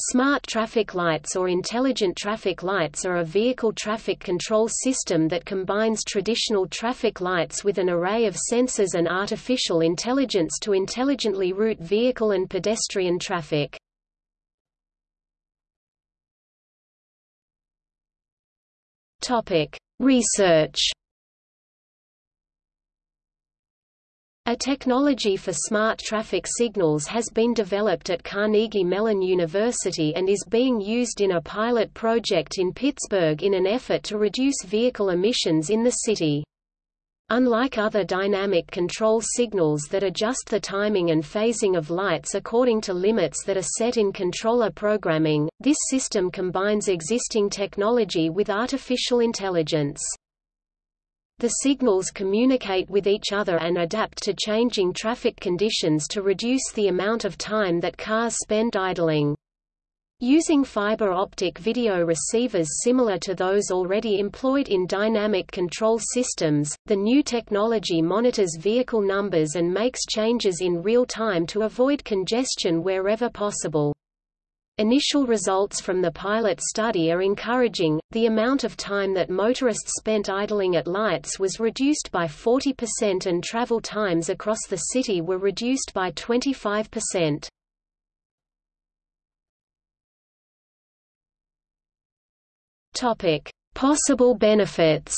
Smart traffic lights or intelligent traffic lights are a vehicle traffic control system that combines traditional traffic lights with an array of sensors and artificial intelligence to intelligently route vehicle and pedestrian traffic. Research A technology for smart traffic signals has been developed at Carnegie Mellon University and is being used in a pilot project in Pittsburgh in an effort to reduce vehicle emissions in the city. Unlike other dynamic control signals that adjust the timing and phasing of lights according to limits that are set in controller programming, this system combines existing technology with artificial intelligence. The signals communicate with each other and adapt to changing traffic conditions to reduce the amount of time that cars spend idling. Using fiber optic video receivers similar to those already employed in dynamic control systems, the new technology monitors vehicle numbers and makes changes in real time to avoid congestion wherever possible. Initial results from the pilot study are encouraging. The amount of time that motorists spent idling at lights was reduced by 40% and travel times across the city were reduced by 25%. Topic: Possible benefits.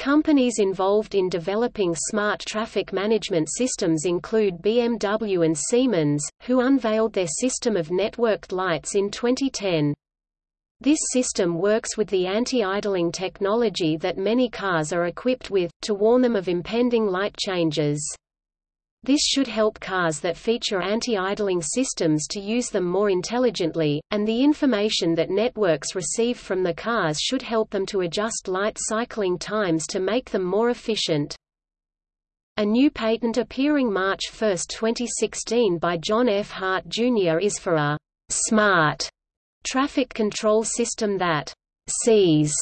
Companies involved in developing smart traffic management systems include BMW and Siemens, who unveiled their system of networked lights in 2010. This system works with the anti-idling technology that many cars are equipped with, to warn them of impending light changes. This should help cars that feature anti-idling systems to use them more intelligently, and the information that networks receive from the cars should help them to adjust light cycling times to make them more efficient. A new patent appearing March 1, 2016 by John F. Hart Jr. is for a «smart» traffic control system that «sees»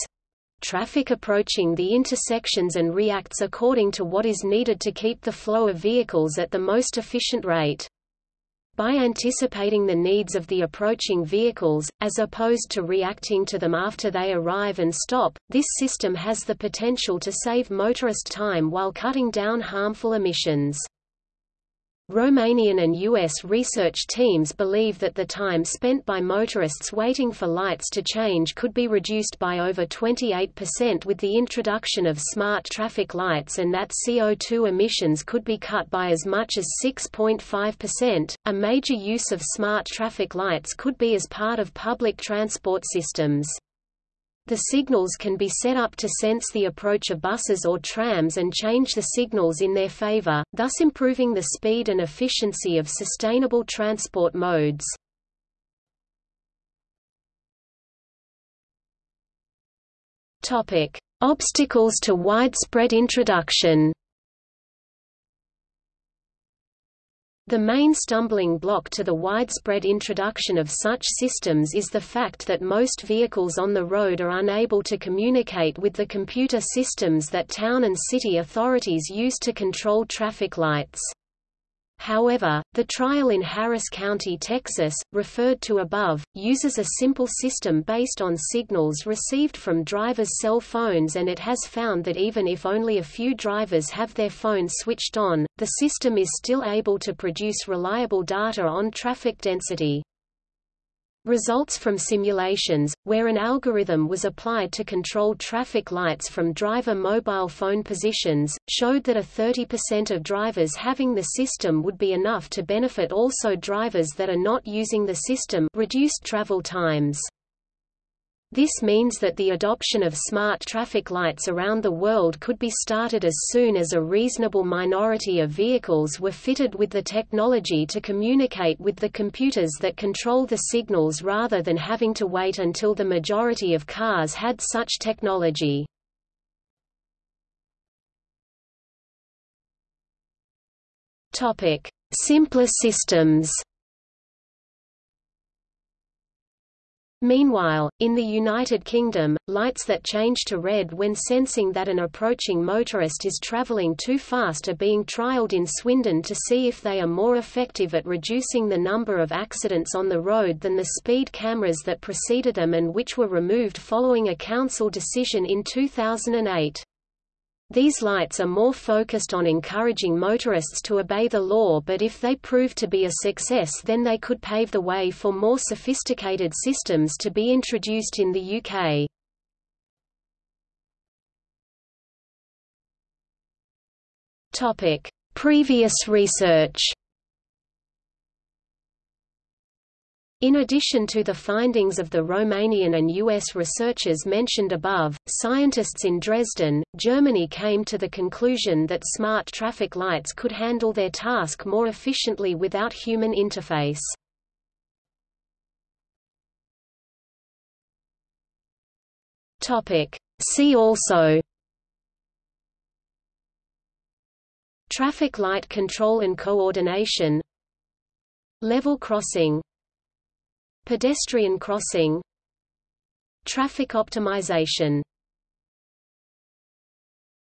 traffic approaching the intersections and reacts according to what is needed to keep the flow of vehicles at the most efficient rate. By anticipating the needs of the approaching vehicles, as opposed to reacting to them after they arrive and stop, this system has the potential to save motorist time while cutting down harmful emissions. Romanian and U.S. research teams believe that the time spent by motorists waiting for lights to change could be reduced by over 28% with the introduction of smart traffic lights and that CO2 emissions could be cut by as much as 6.5%. A major use of smart traffic lights could be as part of public transport systems. The signals can be set up to sense the approach of buses or trams and change the signals in their favor, thus improving the speed and efficiency of sustainable transport modes. Obstacles to widespread introduction The main stumbling block to the widespread introduction of such systems is the fact that most vehicles on the road are unable to communicate with the computer systems that town and city authorities use to control traffic lights. However, the trial in Harris County, Texas, referred to above, uses a simple system based on signals received from drivers' cell phones and it has found that even if only a few drivers have their phones switched on, the system is still able to produce reliable data on traffic density. Results from simulations, where an algorithm was applied to control traffic lights from driver mobile phone positions, showed that a 30% of drivers having the system would be enough to benefit also drivers that are not using the system reduced travel times. This means that the adoption of smart traffic lights around the world could be started as soon as a reasonable minority of vehicles were fitted with the technology to communicate with the computers that control the signals rather than having to wait until the majority of cars had such technology. Simpler systems Meanwhile, in the United Kingdom, lights that change to red when sensing that an approaching motorist is travelling too fast are being trialled in Swindon to see if they are more effective at reducing the number of accidents on the road than the speed cameras that preceded them and which were removed following a council decision in 2008. These lights are more focused on encouraging motorists to obey the law but if they prove to be a success then they could pave the way for more sophisticated systems to be introduced in the UK. Previous research In addition to the findings of the Romanian and US researchers mentioned above, scientists in Dresden, Germany came to the conclusion that smart traffic lights could handle their task more efficiently without human interface. See also Traffic light control and coordination Level crossing Pedestrian crossing Traffic optimization